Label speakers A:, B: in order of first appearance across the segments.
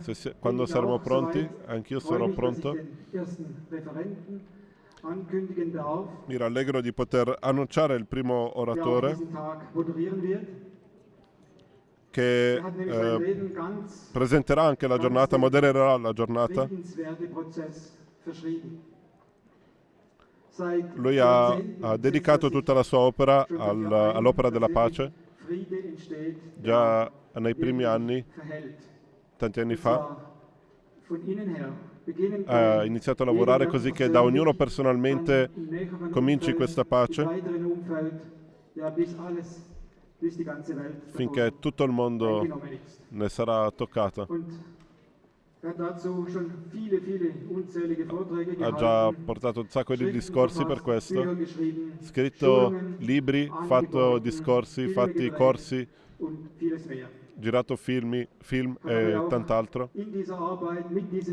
A: Se, quando saremo pronti, anch'io sarò pronto. Mi rallegro di poter annunciare il primo oratore che eh, presenterà anche la giornata, modererà la giornata. Lui ha, ha dedicato tutta la sua opera al, all'opera della pace, già nei primi anni, tanti anni fa, ha iniziato a lavorare così che da ognuno personalmente cominci questa pace finché tutto il mondo ne sarà toccato. Ha già portato un sacco di discorsi per questo, scritto libri, fatto discorsi, fatti corsi, girato film, film e tant'altro.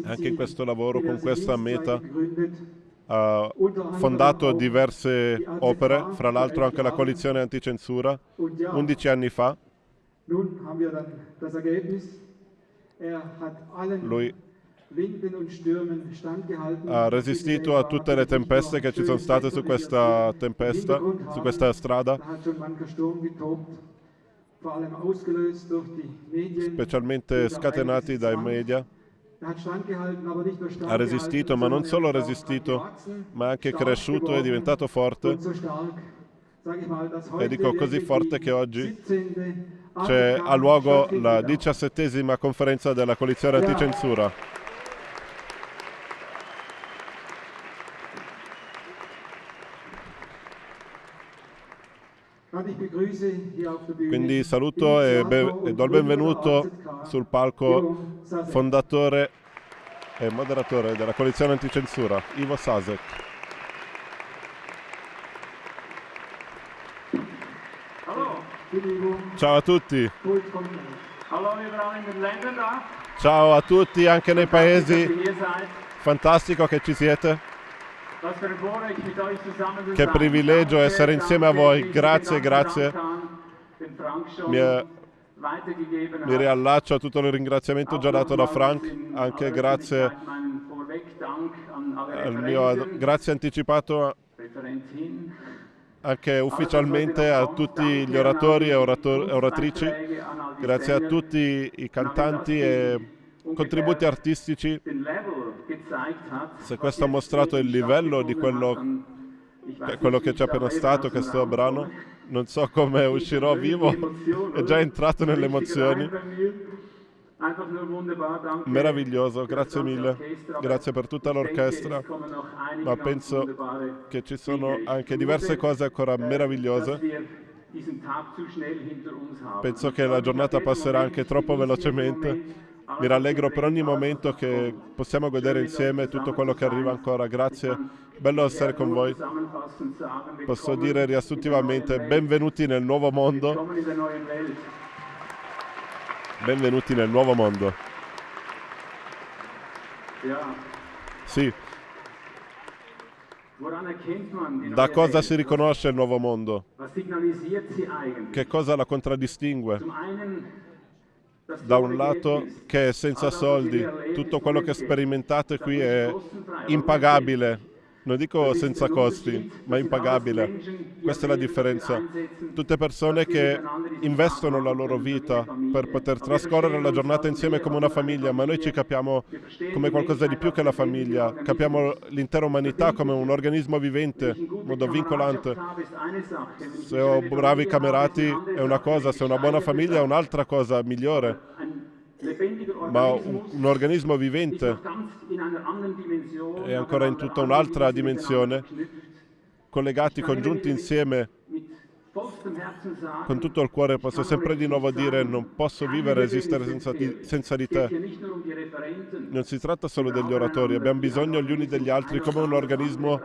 A: Anche in questo lavoro, con questa meta, ha fondato diverse opere, fra l'altro anche la coalizione anticensura, 11 anni fa. Lui ha resistito a tutte le tempeste che ci sono state su questa tempesta, su questa strada, specialmente scatenati dai media. Ha resistito, ma non solo resistito, ma anche cresciuto e diventato forte. E dico così forte che oggi c'è a luogo la diciassettesima conferenza della coalizione anticensura. Quindi saluto e, e do il benvenuto sul palco fondatore e moderatore della coalizione anticensura, Ivo Sasek. Ciao a tutti. Ciao a tutti anche nei paesi. Fantastico che ci siete. Che privilegio essere insieme a voi. Grazie, grazie. Mi, mi riallaccio a tutto il ringraziamento già dato da Frank, anche grazie al mio grazie anticipato anche ufficialmente a tutti gli oratori e orator oratrici, grazie a tutti i cantanti e contributi artistici. Se questo ha mostrato il livello di quello, quello che c'è appena stato, questo brano, non so come uscirò vivo, è già entrato nelle emozioni. Meraviglioso, grazie mille, grazie per tutta l'orchestra, ma penso che ci sono anche diverse cose ancora meravigliose. Penso che la giornata passerà anche troppo velocemente. Mi rallegro per ogni momento che possiamo godere insieme tutto quello che arriva ancora. Grazie, bello essere con voi. Posso dire riassuntivamente benvenuti nel nuovo mondo. Benvenuti nel nuovo mondo. Sì. Da cosa si riconosce il nuovo mondo? Che cosa la contraddistingue? Da un lato che senza soldi, tutto quello che sperimentate qui è impagabile, non dico senza costi, ma impagabile. Questa è la differenza. Tutte persone che investono la loro vita per poter trascorrere la giornata insieme come una famiglia, ma noi ci capiamo come qualcosa di più che la famiglia. Capiamo l'intera umanità come un organismo vivente, in modo vincolante. Se ho bravi camerati è una cosa, se ho una buona famiglia è un'altra cosa migliore ma un, un, organismo vivente è ancora in tutta un'altra dimensione, collegati, congiunti insieme, con tutto il cuore posso sempre di nuovo dire non posso vivere e esistere senza di, senza di te. Non si tratta solo degli oratori, abbiamo bisogno gli uni degli altri come un organismo,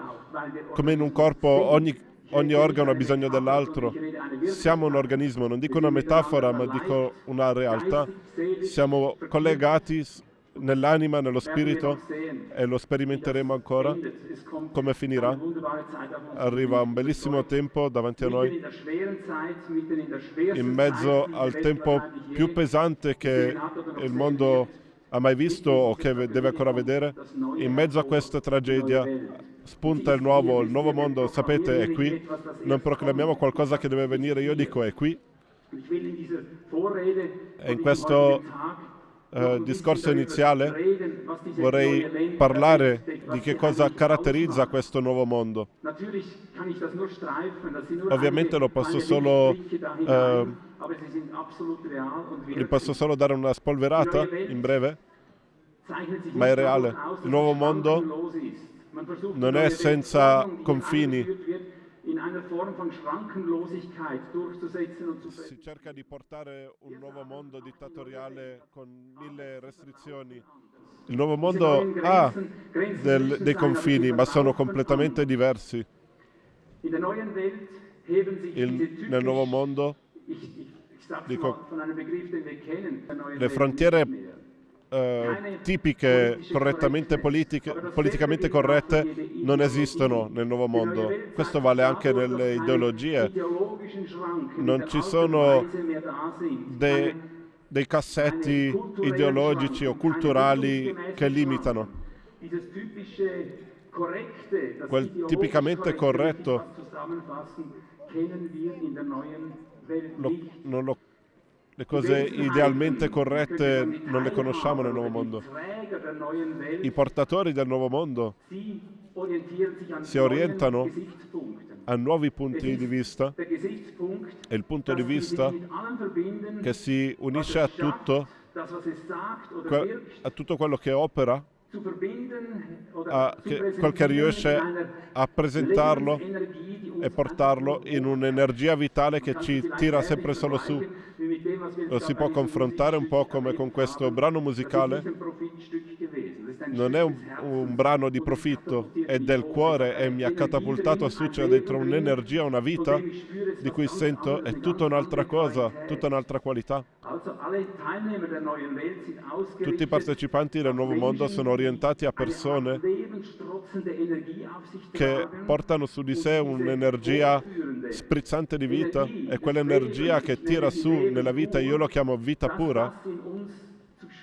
A: come in un corpo ogni ogni organo ha bisogno dell'altro. Siamo un organismo, non dico una metafora, ma dico una realtà. Siamo collegati
B: nell'anima, nello spirito e lo sperimenteremo ancora. Come finirà? Arriva un bellissimo tempo davanti a noi, in mezzo al tempo più pesante che il mondo ha mai visto o che deve ancora vedere. In mezzo a questa tragedia spunta il nuovo, il nuovo mondo, sapete, è qui. Non proclamiamo qualcosa che deve venire, io dico è qui. E in questo eh, discorso iniziale vorrei parlare di che cosa caratterizza questo nuovo mondo. Ovviamente lo posso solo, eh, gli posso solo dare una spolverata in breve, ma è reale. Il nuovo mondo non è senza confini si cerca di portare un nuovo mondo dittatoriale con mille restrizioni. Il nuovo mondo ha del, dei confini, ma sono completamente diversi. Il, nel nuovo mondo, dico, le frontiere eh, tipiche, correttamente politiche, politicamente corrette, non esistono nel nuovo mondo. Questo vale anche nelle ideologie. Non ci sono dei, dei cassetti ideologici o culturali che limitano. Quel tipicamente corretto lo, lo le cose idealmente corrette non le conosciamo nel nuovo mondo. I portatori del nuovo mondo si orientano a nuovi punti di vista e il punto di vista che si unisce a tutto, a tutto quello che opera a che, quel che riesce a presentarlo e portarlo in un'energia vitale che ci tira sempre solo su. Lo si può confrontare un po' come con questo brano musicale. Non è un, un brano di profitto, è del cuore e mi ha catapultato a succedere dentro un'energia, una vita di cui sento è tutta un'altra cosa, tutta un'altra qualità. Tutti i partecipanti del nuovo mondo sono orientati a persone che portano su di sé un'energia sprizzante di vita e quell'energia che tira su nella vita, io lo chiamo vita pura,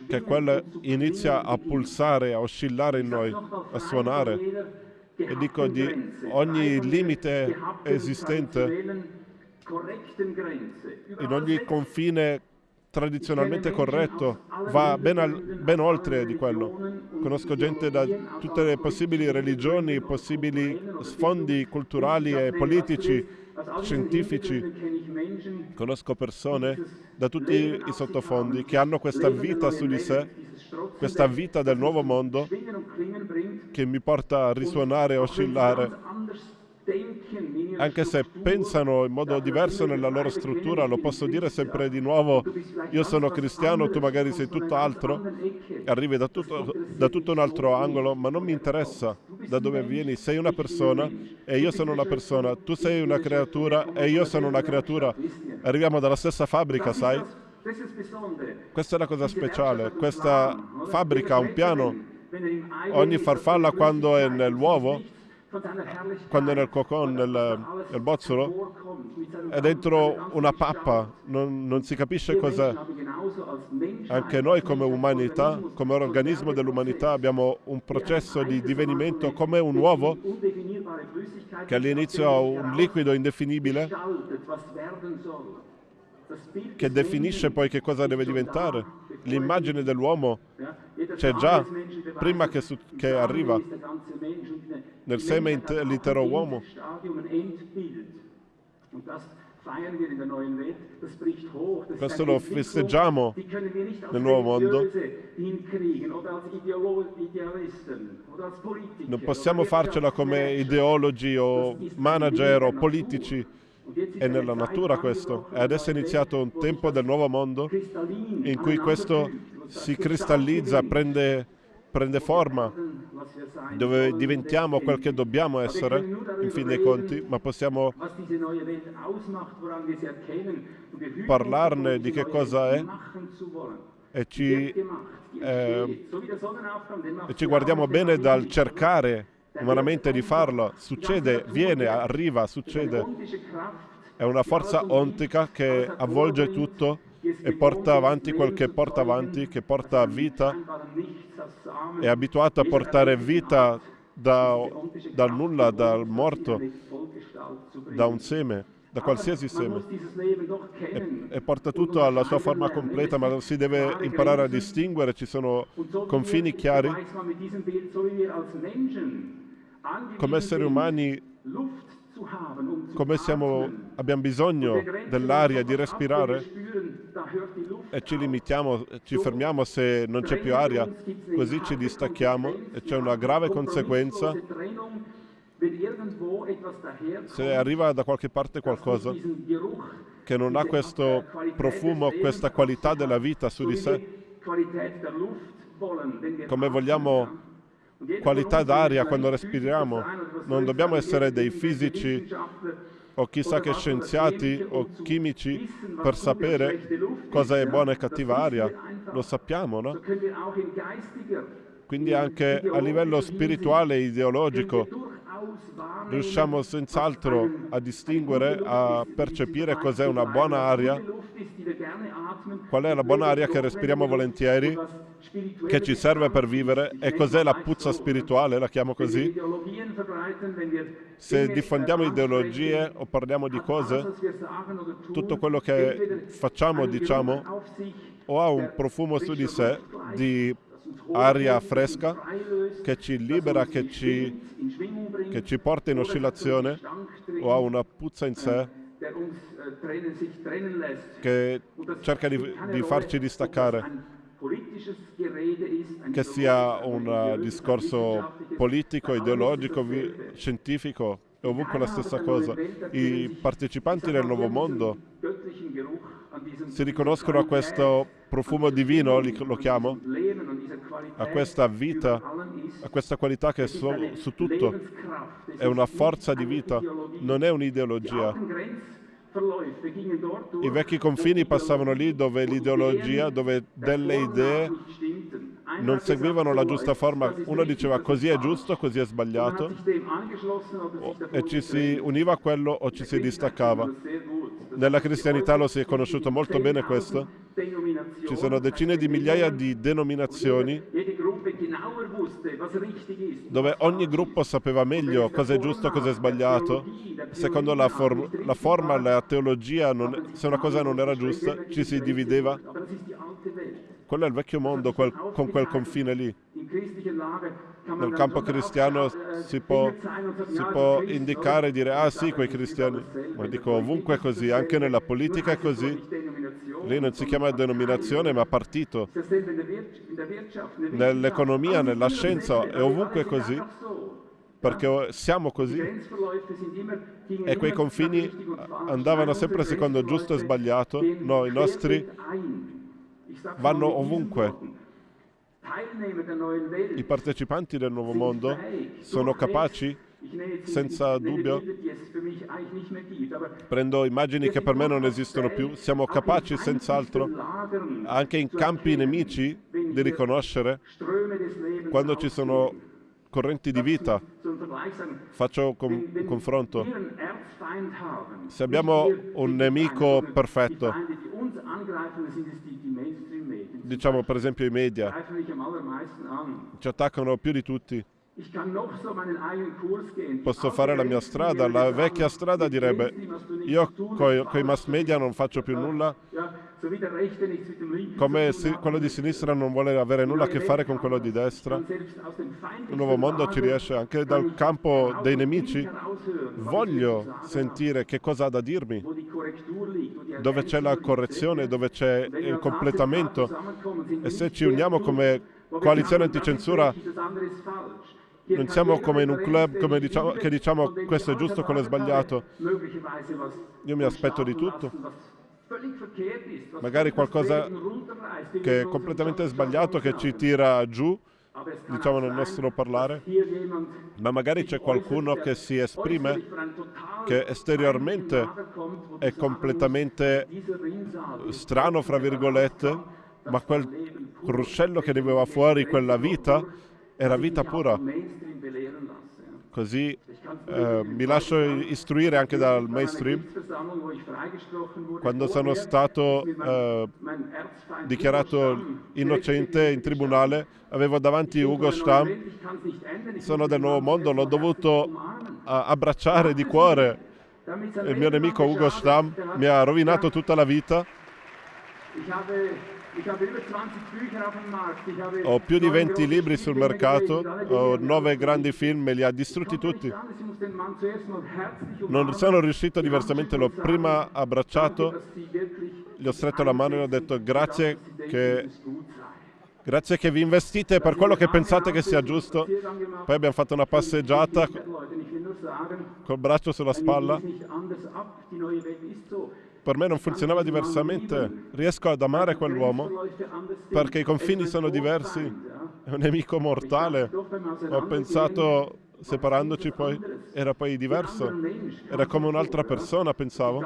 B: che quella inizia a pulsare, a oscillare in noi, a suonare. E dico di ogni limite esistente, in ogni confine tradizionalmente corretto, va ben, al, ben, oltre di quello. Conosco gente da tutte le possibili religioni, possibili sfondi culturali e politici, scientifici. Conosco persone da tutti i sottofondi che hanno questa vita su di sé, questa vita del nuovo mondo che mi porta a risuonare e oscillare anche se pensano in modo diverso nella loro struttura, lo posso dire sempre di nuovo, io sono cristiano, tu magari sei tutt'altro, arrivi da tutto, da tutto un altro angolo, ma non mi interessa da dove vieni, sei una persona e io sono una persona, tu sei una creatura e io sono una creatura, arriviamo dalla stessa fabbrica, sai? Questa è la cosa speciale, questa fabbrica ha un piano, ogni farfalla quando è nell'uovo quando è nel cocon, nel, nel bozzolo, è dentro una pappa, non, non si capisce cos'è. Anche noi come umanità, come organismo dell'umanità, abbiamo un processo di divenimento come un uovo che all'inizio ha un liquido indefinibile che definisce poi che cosa deve diventare. L'immagine dell'uomo c'è già prima che, che arriva nel seme inter- l'intero uomo. Questo lo festeggiamo nel nuovo mondo. Non possiamo farcela come ideologi o manager o politici. È nella natura questo. E adesso è iniziato un tempo del nuovo mondo in cui questo si cristallizza, prende, prende forma, dove diventiamo quel che dobbiamo essere, in fin dei conti, ma possiamo parlarne di che cosa è e ci, eh, e ci guardiamo bene dal cercare umanamente di farlo. Succede, viene, arriva, succede. È una forza ontica che avvolge tutto e porta avanti quel che porta avanti, che porta vita. È abituato a portare vita da, dal nulla, dal morto, da un seme, da qualsiasi seme. E, e, porta tutto alla sua forma completa, ma si deve imparare a distinguere, ci sono confini chiari. Come esseri umani come siamo, abbiamo bisogno dell'aria di respirare? E ci limitiamo, ci fermiamo se non c'è più aria, così ci distacchiamo e c'è una grave conseguenza. Se arriva da qualche parte qualcosa che non ha questo profumo, questa qualità della vita su di sé, come vogliamo qualità d'aria quando respiriamo. Non dobbiamo essere dei fisici o chissà che scienziati o chimici per sapere cosa è buona e cattiva aria. Lo sappiamo, no? Quindi anche a livello spirituale e ideologico riusciamo senz'altro a distinguere, a percepire cos'è una buona aria, qual è la buona aria che respiriamo volentieri, che ci serve per vivere, e cos'è la puzza spirituale, la chiamo così. Se diffondiamo ideologie o parliamo di cose, tutto quello che facciamo, diciamo, o ha un profumo su di sé di aria fresca che ci libera, che ci, che ci porta in oscillazione o ha una puzza in sé che cerca di, di farci distaccare che sia un discorso politico, ideologico, scientifico, è ovunque la stessa cosa. I partecipanti del nuovo mondo si riconoscono a questo profumo divino, lo chiamo, a questa vita, a questa qualità che è su, su tutto, è una forza di vita, non è un'ideologia. I vecchi confini passavano lì dove l'ideologia, dove delle idee non seguivano la giusta forma. Uno diceva così è giusto, così è sbagliato, e ci si univa a quello o ci si distaccava. Nella cristianità lo si è conosciuto molto bene questo. Ci sono decine di migliaia di denominazioni dove ogni gruppo sapeva meglio cosa è giusto cosa è sbagliato. Secondo la, for- la forma, la teologia, non, se una cosa non era giusta, ci si divideva. Quello è il vecchio mondo quel, con quel confine lì. Nel campo cristiano si può, si può indicare e dire, ah sì, quei cristiani. Ma dico, ovunque è così, anche nella politica è così. Lì non si chiama denominazione, ma partito. Nell'economia, nella scienza, è ovunque così perché siamo così. E quei confini andavano sempre secondo giusto e sbagliato. No, i nostri vanno ovunque. I partecipanti del nuovo mondo sono capaci, senza dubbio, prendo immagini che per me non esistono più, siamo capaci senz'altro, anche in campi nemici, di riconoscere quando ci sono correnti di vita. Faccio un confronto. Se abbiamo un nemico perfetto, diciamo per esempio i media, ci attaccano più di tutti. Posso fare la mia strada, la vecchia strada direbbe io con i mass media non faccio più nulla, come quello di sinistra non vuole avere nulla a che fare con quello di destra. Il nuovo mondo ci riesce anche dal campo dei nemici. Voglio sentire che cosa ha da dirmi, dove c'è la correzione, dove c'è il completamento. E se ci uniamo come coalizione anticensura non siamo come in un club come diciamo, che diciamo questo è giusto, quello è sbagliato. Io mi aspetto di tutto. Magari qualcosa che è completamente sbagliato, che ci tira giù, diciamo nel nostro parlare, ma magari c'è qualcuno che si esprime, che esteriormente è completamente strano, fra virgolette, ma quel ruscello che ne veniva fuori, quella vita, era vita pura. Così eh, mi lascio istruire anche dal mainstream. Quando sono stato eh, dichiarato innocente in tribunale, avevo davanti Ugo Stamm, sono del nuovo mondo, l'ho dovuto abbracciare di cuore. Il mio nemico Ugo Stamm mi ha rovinato tutta la vita. Ho più di 20 libri sul mercato, ho 9 grandi film, me li ha distrutti tutti. Non sono riuscito diversamente, l'ho prima abbracciato, gli ho stretto la mano e ho detto grazie che, grazie che vi investite per quello che pensate che sia giusto. Poi abbiamo fatto una passeggiata col braccio sulla spalla per me non funzionava diversamente. Riesco ad amare quell'uomo perché i confini sono diversi. È un nemico mortale. Ho pensato, separandoci poi, era poi diverso. Era come un'altra persona, pensavo.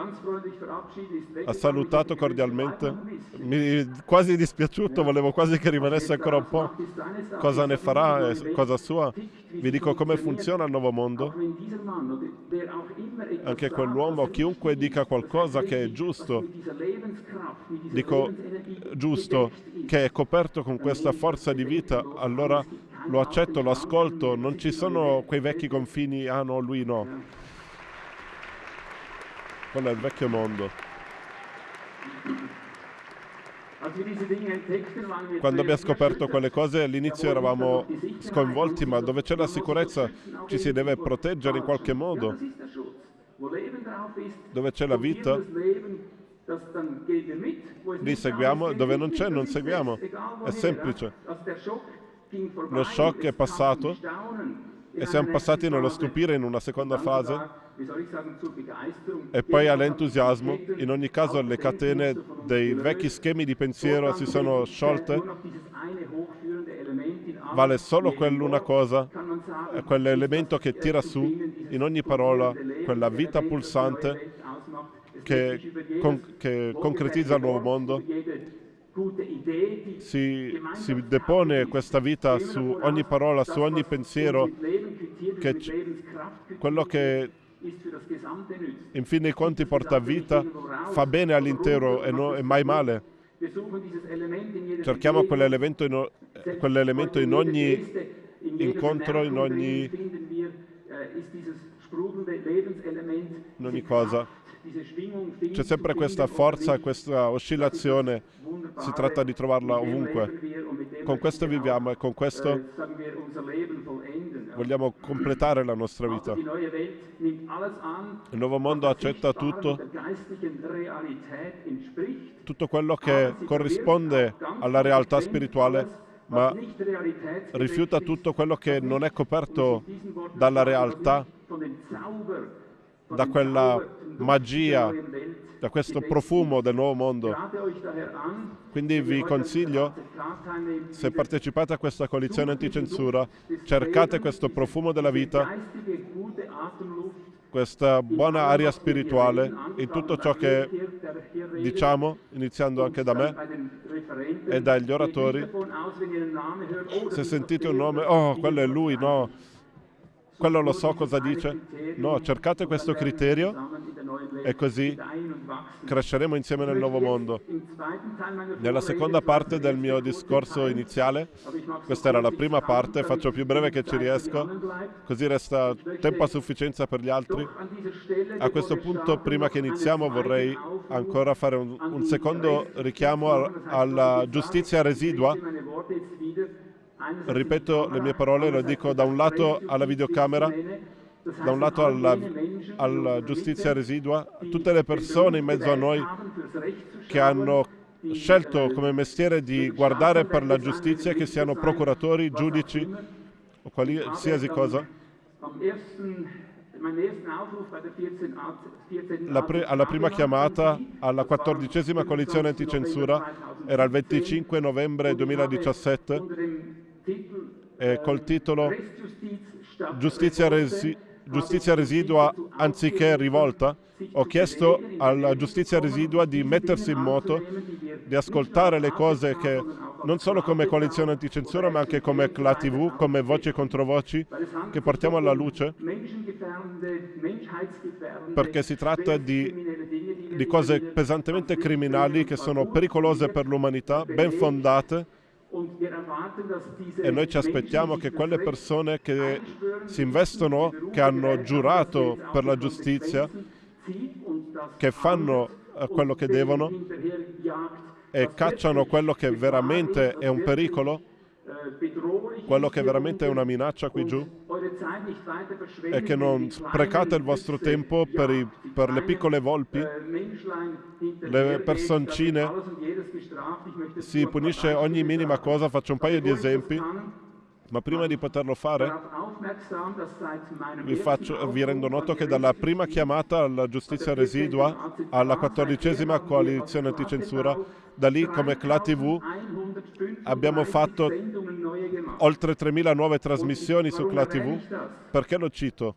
B: Ha salutato cordialmente. Mi quasi dispiaciuto, volevo quasi che rimanesse ancora un po'. Cosa ne farà? È cosa sua? Vi dico come funziona il nuovo mondo. Anche quell'uomo, chiunque dica qualcosa che è giusto, dico giusto, che è coperto con questa forza di vita, allora lo accetto, lo ascolto, non ci sono quei vecchi confini, ah no, lui no. Quello è il vecchio mondo. Quando abbiamo scoperto quelle cose all'inizio eravamo sconvolti, ma dove c'è la sicurezza ci si deve proteggere in qualche modo. Dove c'è la vita, lì seguiamo, dove non c'è non seguiamo. È semplice. Lo shock è passato e siamo passati nello stupire in una seconda fase e poi all'entusiasmo. In ogni caso le catene dei vecchi schemi di pensiero si sono sciolte. Vale solo quell'una cosa, quell'elemento che tira su in ogni parola, quella vita pulsante che, con, che concretizza il nuovo mondo si, si, depone questa vita su ogni parola, su ogni pensiero, che quello che in fin dei conti porta vita fa bene all'intero e, no, e mai male. Cerchiamo quell'elemento in, quell'elemento in ogni incontro, in ogni, in ogni cosa. C'è sempre questa forza, questa oscillazione, si tratta di trovarla ovunque. Con questo viviamo e con questo vogliamo completare la nostra vita. Il nuovo mondo accetta tutto, tutto quello che corrisponde alla realtà spirituale, ma rifiuta tutto quello che non è coperto dalla realtà, da quella magia, da questo profumo del nuovo mondo. Quindi vi consiglio, se partecipate a questa coalizione anticensura, cercate questo profumo della vita, questa buona aria spirituale in tutto ciò che diciamo, iniziando anche da me e dagli oratori. Se sentite un nome, oh, quello è lui, no, quello lo so cosa dice. No, cercate questo criterio e così cresceremo insieme nel nuovo mondo. Nella seconda parte del mio discorso iniziale, questa era la prima parte, faccio più breve che ci riesco, così resta tempo a sufficienza per gli altri. A questo punto, prima che iniziamo, vorrei ancora fare un, un secondo richiamo alla giustizia residua ripeto le mie parole, lo dico da un lato alla videocamera, da un lato alla, alla giustizia residua, tutte le persone in mezzo a noi che hanno scelto come mestiere di guardare per la giustizia, che siano procuratori, giudici o qualsiasi cosa. Pre alla prima chiamata alla quattordicesima coalizione anticensura era il 25 novembre 2017 eh, col titolo Giustizia, resi giustizia residua anziché rivolta. Ho chiesto alla giustizia residua di mettersi in moto, di ascoltare le cose che non solo come coalizione anticensura, ma anche come CLA TV, come voci contro voci, che portiamo alla luce, perché si tratta di, di cose pesantemente criminali che sono pericolose per l'umanità, ben fondate, e noi ci aspettiamo che quelle persone che si investono, che hanno giurato per la giustizia, che fanno eh, quello che devono e cacciano quello che veramente è un pericolo, quello che veramente è una minaccia qui giù, e che non sprecate il vostro tempo per, i, per le piccole volpi, le personcine, si punisce ogni minima cosa, faccio un paio di esempi. Ma prima di poterlo fare, vi, faccio, vi, rendo noto che dalla prima chiamata alla giustizia residua alla quattordicesima coalizione anticensura, da lì come CLA TV abbiamo fatto oltre 3.000 nuove trasmissioni su CLA TV. Perché lo cito?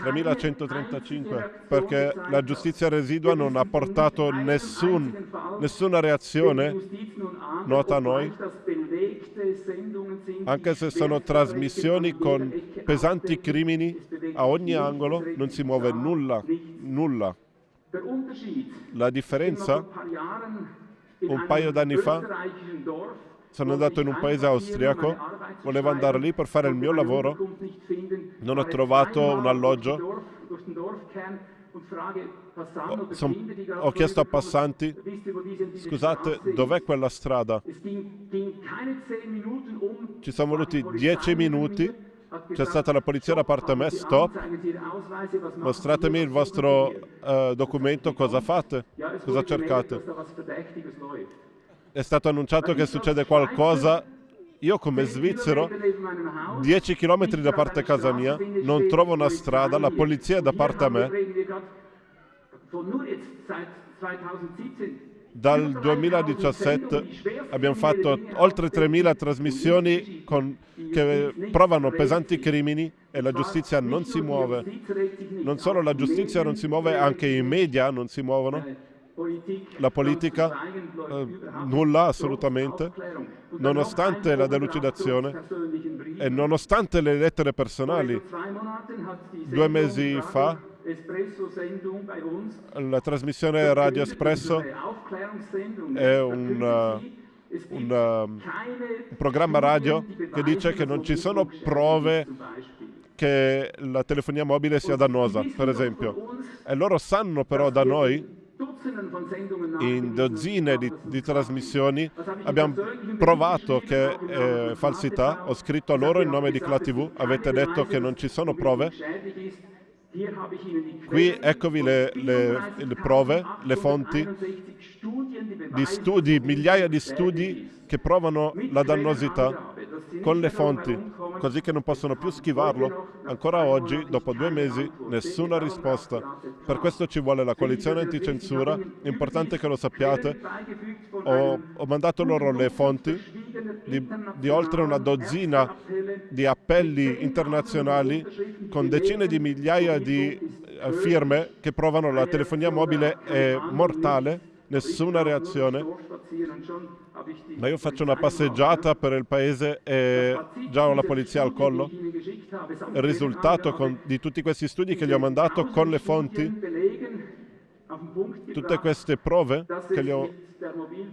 B: 3135 perché la giustizia residua non ha portato nessun, nessuna reazione nota a noi anche se sono trasmissioni con pesanti crimini a ogni angolo non si muove nulla nulla la differenza un paio d'anni fa sono andato in un paese austriaco, volevo andare lì per fare il mio lavoro, non ho trovato un alloggio, ho, son, ho chiesto a passanti, scusate, dov'è quella strada? Ci sono voluti dieci minuti, c'è stata la polizia da parte me, stop, mostratemi il vostro uh, documento, cosa fate, cosa cercate? è stato annunciato che succede qualcosa, io come svizzero, 10 km da parte casa mia, non trovo una strada, la polizia è da parte a me. Dal 2017 abbiamo fatto oltre 3.000 trasmissioni con, che provano pesanti crimini e la giustizia non si muove. Non solo la giustizia non si muove, anche i media non si muovono la politica eh, nulla assolutamente, nonostante la delucidazione e nonostante le lettere personali. Due mesi fa la trasmissione Radio Espresso è un, uh, un, uh, un programma radio che dice che non ci sono prove che la telefonia mobile sia dannosa, per esempio. E loro sanno però da noi in dozzine di, di, trasmissioni abbiamo provato che è falsità, ho scritto a loro in nome di Cla TV, avete detto che non ci sono prove, qui eccovi le, le, le prove, le fonti di studi, migliaia di studi che provano la dannosità con le fonti, così che non possono più schivarlo. Ancora oggi, dopo due mesi, nessuna risposta. Per questo ci vuole la coalizione anticensura, è importante che lo sappiate. Ho, ho mandato loro le fonti di, di oltre una dozzina di appelli internazionali con decine di migliaia di eh, firme che provano la telefonia mobile è mortale, nessuna reazione ma io faccio una passeggiata per il paese e già ho la polizia al collo. Il risultato con, di tutti questi studi che gli ho mandato con le fonti, tutte queste prove che gli ho,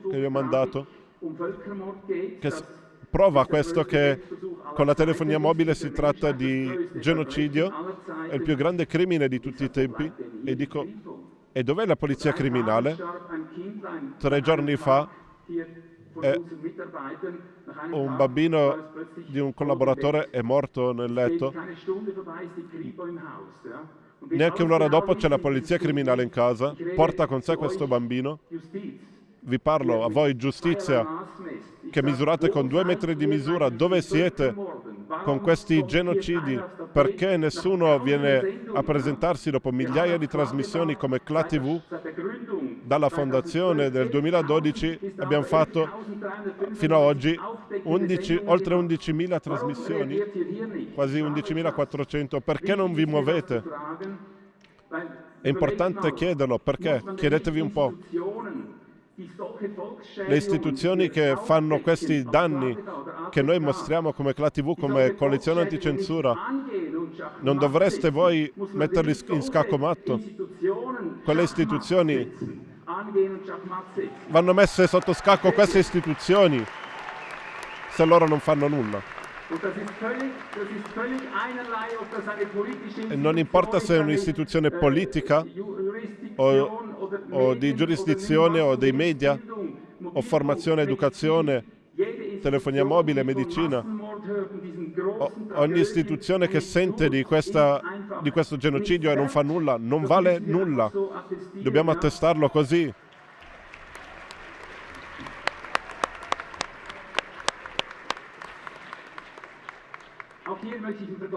B: che gli ho mandato, che prova questo che con la telefonia mobile si tratta di genocidio, è il più grande crimine di tutti i tempi, e dico, e dov'è la polizia criminale? Tre giorni fa eh, un bambino di un collaboratore è morto nel letto. Neanche un'ora dopo c'è la polizia criminale in casa, porta con sé questo bambino. Vi parlo a voi, giustizia, che misurate con due metri di misura, dove siete? con questi genocidi, perché nessuno viene a presentarsi dopo migliaia di trasmissioni come CLA TV? Dalla fondazione del 2012 abbiamo fatto fino ad oggi 11, oltre 11.000 trasmissioni, quasi 11.400. Perché non vi muovete? È importante chiederlo, perché? Chiedetevi un po'. Le istituzioni che fanno questi danni, che noi mostriamo come CLA TV, come coalizione anticensura, non dovreste voi metterli in scaccomatto? Quelle istituzioni vanno messe sotto scacco queste istituzioni se loro non fanno nulla. E non importa se è un'istituzione politica o, o di giurisdizione o dei media o formazione, educazione, telefonia mobile, medicina. O, ogni istituzione che sente di, questa, di questo genocidio e non fa nulla, non vale nulla. Dobbiamo attestarlo così.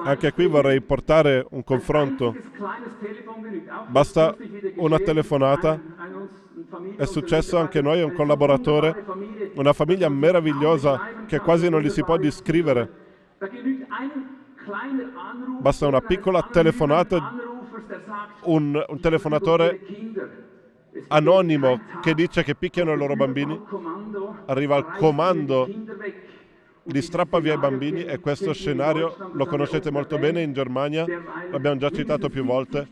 B: Anche qui vorrei portare un confronto. Basta una telefonata. È successo anche a noi, un collaboratore, una famiglia meravigliosa che quasi non gli si può descrivere. Basta una piccola telefonata, un, un telefonatore anonimo che dice che picchiano i loro bambini, arriva al comando li strappa via i bambini e questo scenario lo conoscete molto bene in Germania, l'abbiamo già citato più volte,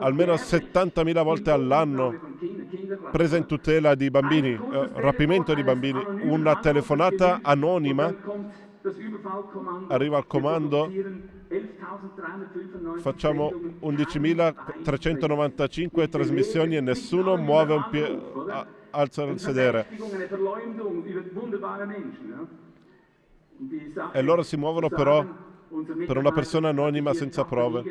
B: almeno 70.000 volte all'anno presa in tutela di bambini, eh, rapimento di bambini, una telefonata anonima arriva al comando, facciamo 11.395 trasmissioni e nessuno muove un piede, alza il sedere e loro si muovono però per una persona anonima senza prove.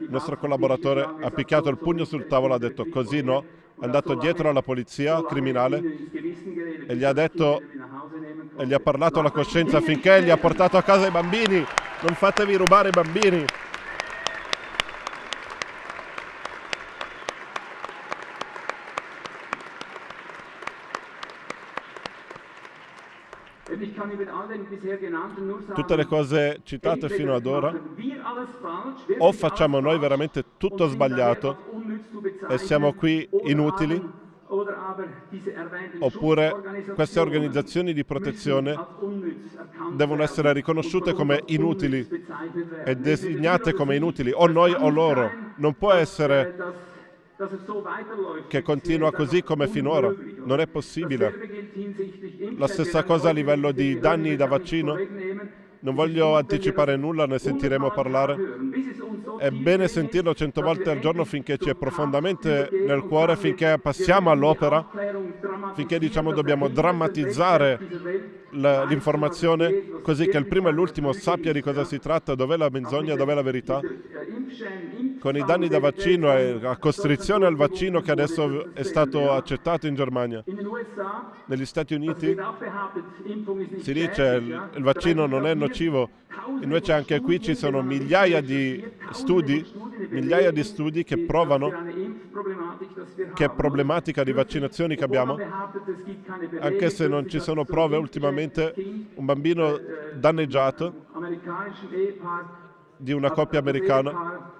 B: Il nostro collaboratore ha picchiato il pugno sul tavolo, ha detto così no, è andato dietro alla polizia criminale e gli ha detto e gli ha parlato alla coscienza finché gli ha portato a casa i bambini. Non fatevi rubare i bambini. Tutte le cose citate fino ad ora, o facciamo noi veramente tutto sbagliato e siamo qui inutili, oppure queste organizzazioni di protezione devono essere riconosciute come inutili e designate come inutili, o noi o loro. Non può essere che continua così come finora. Non è possibile. La stessa cosa a livello di danni da vaccino. Non voglio anticipare nulla, ne sentiremo parlare. È bene sentirlo cento volte al giorno finché ci è profondamente nel cuore, finché passiamo all'opera, finché diciamo dobbiamo drammatizzare l'informazione così che il primo e l'ultimo sappia di cosa si tratta, dov'è la menzogna, dov'è la verità. Con i danni da vaccino e la costrizione al vaccino che adesso è stato accettato in Germania. Negli Stati Uniti si dice il, il vaccino non è nocivo, invece anche qui ci sono migliaia di studi, migliaia di studi che provano che problematica di vaccinazioni che abbiamo, anche se non ci sono prove ultimamente, un bambino danneggiato di una coppia americana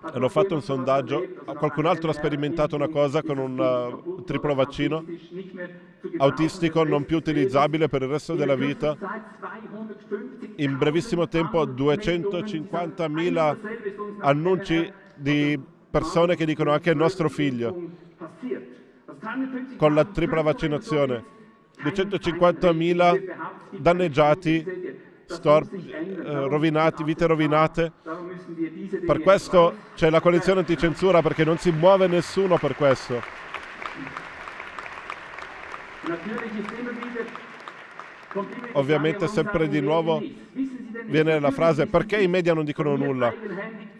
B: hanno fatto un sondaggio, qualcun altro ha sperimentato una cosa con un uh, triplo vaccino autistico non più utilizzabile per il resto della vita. In brevissimo tempo 250.000 annunci di persone che dicono anche il nostro figlio con la tripla vaccinazione. 250.000 danneggiati storp, eh, rovinati, vite rovinate. Per questo c'è la coalizione anticensura perché non si muove nessuno per questo. Ovviamente sempre di nuovo viene la frase perché i media non dicono nulla?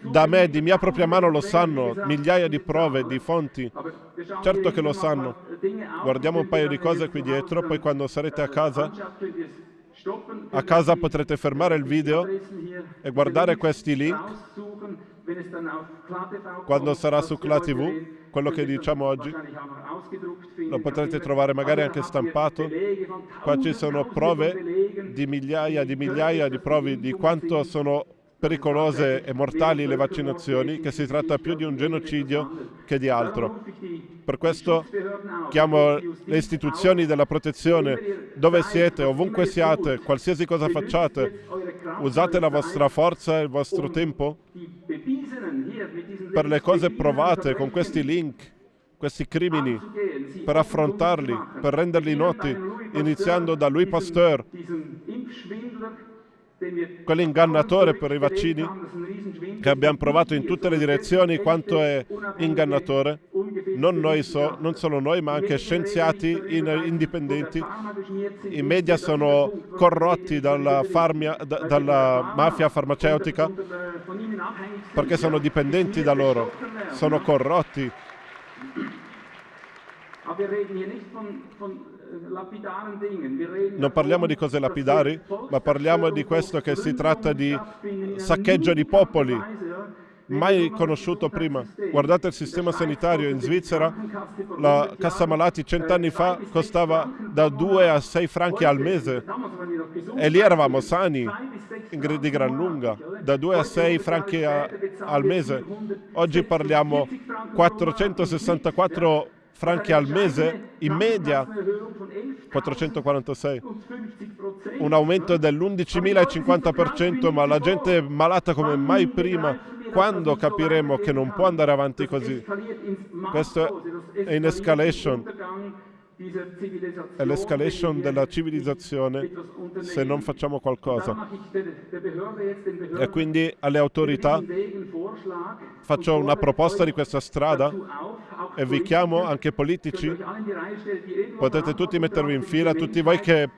B: Da me, di mia propria mano lo sanno, migliaia di prove, di fonti. Certo che lo sanno. Guardiamo un paio di cose qui dietro, poi quando sarete a casa A casa potrete fermare il video e guardare questi link quando sarà su Cla TV, quello che diciamo oggi. Lo potrete trovare magari anche stampato. Qua ci sono prove di migliaia di migliaia di prove di quanto sono pericolose e mortali le vaccinazioni, che si tratta più di un genocidio che di altro. Per questo chiamo le istituzioni della protezione, dove siete, ovunque siate, qualsiasi cosa facciate, usate la vostra forza e il vostro tempo per le cose provate con questi link, questi crimini, per affrontarli, per renderli noti, iniziando da Louis Pasteur, quell'ingannatore per i vaccini che abbiamo provato in tutte le direzioni quanto è ingannatore, non, noi so, non solo noi ma anche scienziati indipendenti. I media sono corrotti dalla, farmia, da, dalla mafia farmaceutica perché sono dipendenti da loro, sono corrotti. Non parliamo di cose lapidari, ma parliamo di questo che si tratta di saccheggio di popoli, mai conosciuto prima. Guardate il sistema sanitario in Svizzera, la cassa malati cent'anni fa costava da 2 a 6 franchi al mese e lì eravamo sani di gran lunga, da 2 a 6 franchi a, al mese. Oggi parliamo 464 franchi al mese in media 446 un aumento dell'11.050% ma la gente è malata come mai prima quando capiremo che non può andare avanti così? Questo è in escalation è l'escalation della civilizzazione se non facciamo qualcosa. E quindi alle autorità faccio una proposta di questa strada e vi chiamo anche politici. Potete tutti mettervi in fila, tutti voi che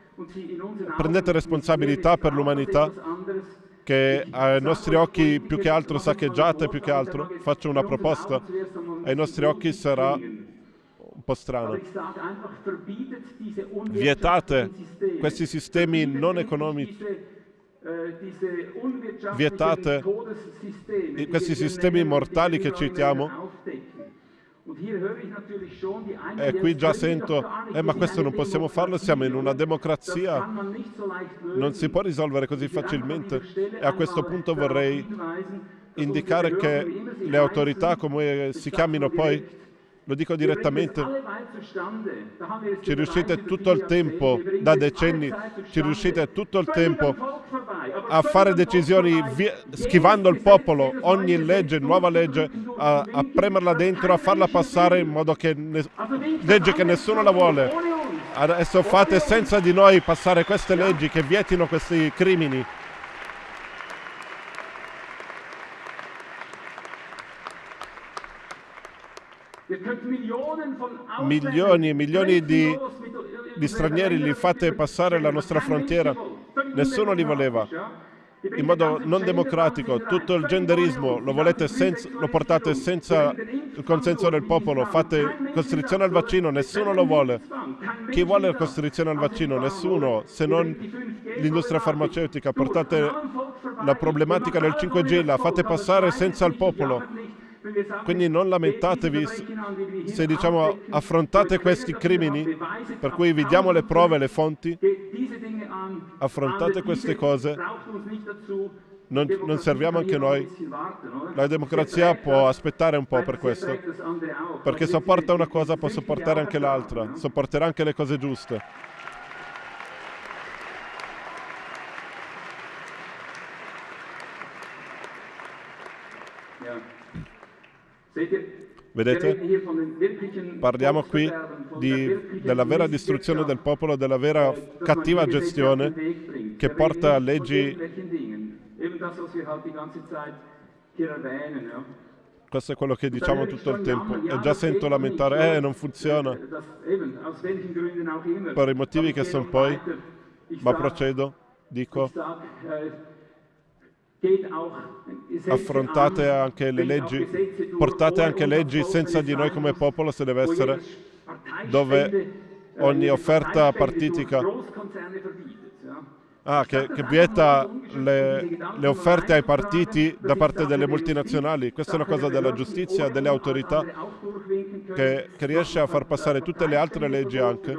B: prendete responsabilità per l'umanità che ai nostri occhi più che altro saccheggiate, più che altro, faccio una proposta. Ai nostri occhi sarà po' strano. Vietate questi sistemi non economici. Vietate questi sistemi mortali che citiamo. E qui già sento, eh, ma questo non possiamo farlo, siamo in una democrazia, non si può risolvere così facilmente. E a questo punto vorrei indicare che le autorità, come si chiamino poi, lo dico direttamente, ci riuscite tutto il tempo, da decenni, ci riuscite tutto il tempo a fare decisioni schivando il popolo, ogni legge, nuova legge, a, a, premerla dentro, a farla passare in modo che, ne, legge che nessuno la vuole. Adesso fate senza di noi passare queste leggi che vietino questi crimini. Milioni e milioni di, di stranieri li fate passare la nostra frontiera. Nessuno li voleva in modo non democratico, tutto il genderismo lo, senza, lo, portate senza il consenso del popolo, fate costrizione al vaccino, nessuno lo vuole. Chi vuole la costrizione al vaccino? Nessuno, se non l'industria farmaceutica. Portate la problematica del 5G, la fate passare senza il popolo. Quindi non lamentatevi se diciamo affrontate questi crimini, per cui vi diamo le prove, le fonti, affrontate queste cose, non, non, serviamo anche noi. La democrazia può aspettare un po' per questo, perché sopporta una cosa può sopportare anche l'altra, sopporterà anche le cose giuste. Vedete? Parliamo qui di, della vera distruzione del popolo, della vera cattiva gestione che porta a leggi... Questo è quello che diciamo tutto il tempo. E già sento lamentare, eh, non funziona. Per i motivi che sono poi, ma procedo, dico affrontate anche le leggi, portate anche leggi senza di noi come popolo se deve essere, dove ogni offerta partitica Ah, che, che vieta le, le, offerte ai partiti da parte delle multinazionali. Questa è una cosa della giustizia, delle autorità, che, che riesce a far passare tutte le altre leggi anche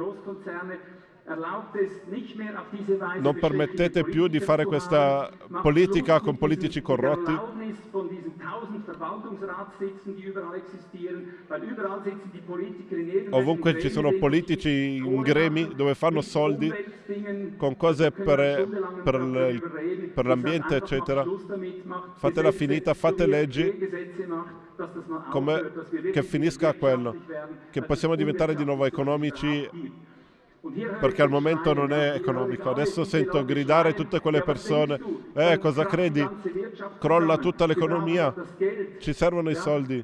B: non permettete più di fare questa politica con politici corrotti. Ovunque ci sono politici in gremi dove fanno soldi con cose per, per, per l'ambiente, eccetera. Fatela finita, fate leggi come, che finisca quello, che possiamo diventare di nuovo economici perché al momento non è economico. Adesso sento gridare tutte quelle persone, eh cosa credi? Crolla tutta l'economia, ci servono i soldi.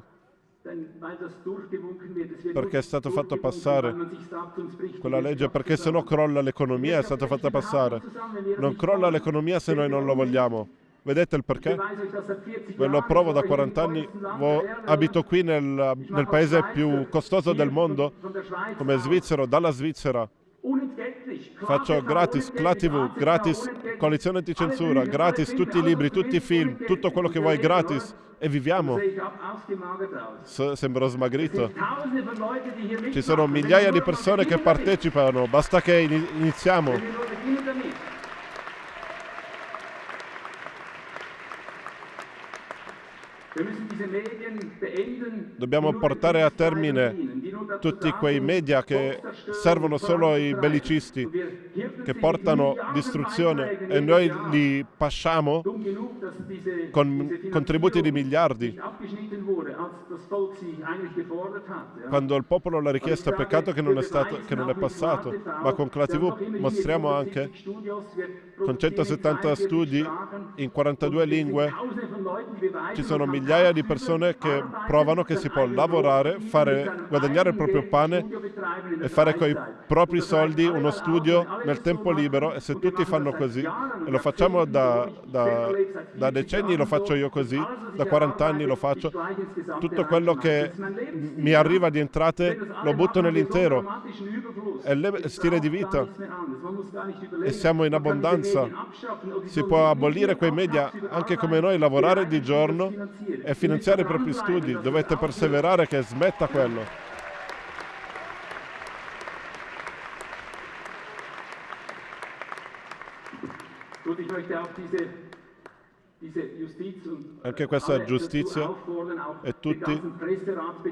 B: Perché è stato fatto passare quella legge, perché se no crolla l'economia, è stata fatta passare. Non crolla l'economia se noi non lo vogliamo. Vedete il perché? Ve lo provo da 40 anni, abito qui nel, nel paese più costoso del mondo, come svizzero, dalla Svizzera. Faccio gratis ClaTV, gratis coalizione anticensura, gratis tutti i libri, tutti i film, tutto quello che vuoi gratis e viviamo. S sembro smagrito. Ci sono migliaia di persone che partecipano, basta che iniziamo. Dobbiamo portare a termine tutti quei media che servono solo ai bellicisti, che portano distruzione e noi li pasciamo con contributi di miliardi. Quando il popolo l'ha richiesto, peccato che non è, stato, che non è passato, ma con ClaTV mostriamo anche con 170 studi in 42 lingue ci sono migliaia di persone che provano che si può lavorare, fare, guadagnare il proprio pane e fare con i propri soldi uno studio nel tempo libero e se tutti fanno così, e lo facciamo da, da, da decenni, lo faccio io così, da 40 anni lo faccio, tutto quello che mi arriva di entrate lo butto nell'intero, è il stile di vita e siamo in abbondanza, si può abolire quei media anche come noi, lavorare di giorno e finanziare i propri studi, dovete perseverare che smetta quello. Anche questa giustizia e tutti,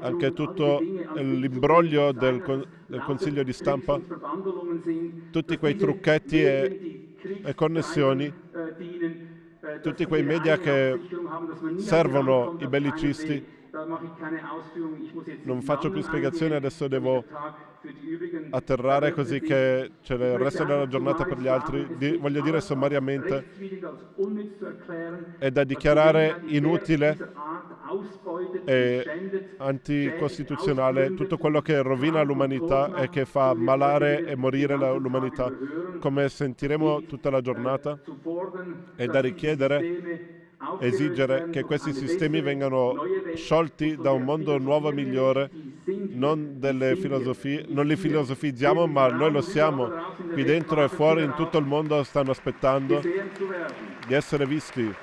B: anche tutto l'imbroglio del, del Consiglio di stampa, tutti quei trucchetti e, e connessioni tutti quei media che servono i bellicisti. Non faccio più spiegazioni, adesso devo atterrare così che c'è il resto della giornata per gli altri. Di, voglio dire sommariamente, è da dichiarare inutile e anticostituzionale tutto quello che rovina l'umanità e che fa malare e morire l'umanità, come sentiremo tutta la giornata, è da richiedere esigere che questi sistemi vengano sciolti da un mondo nuovo e migliore, non, non li filosofizziamo, ma noi lo siamo. Qui dentro e fuori in tutto il mondo stanno aspettando di essere visti.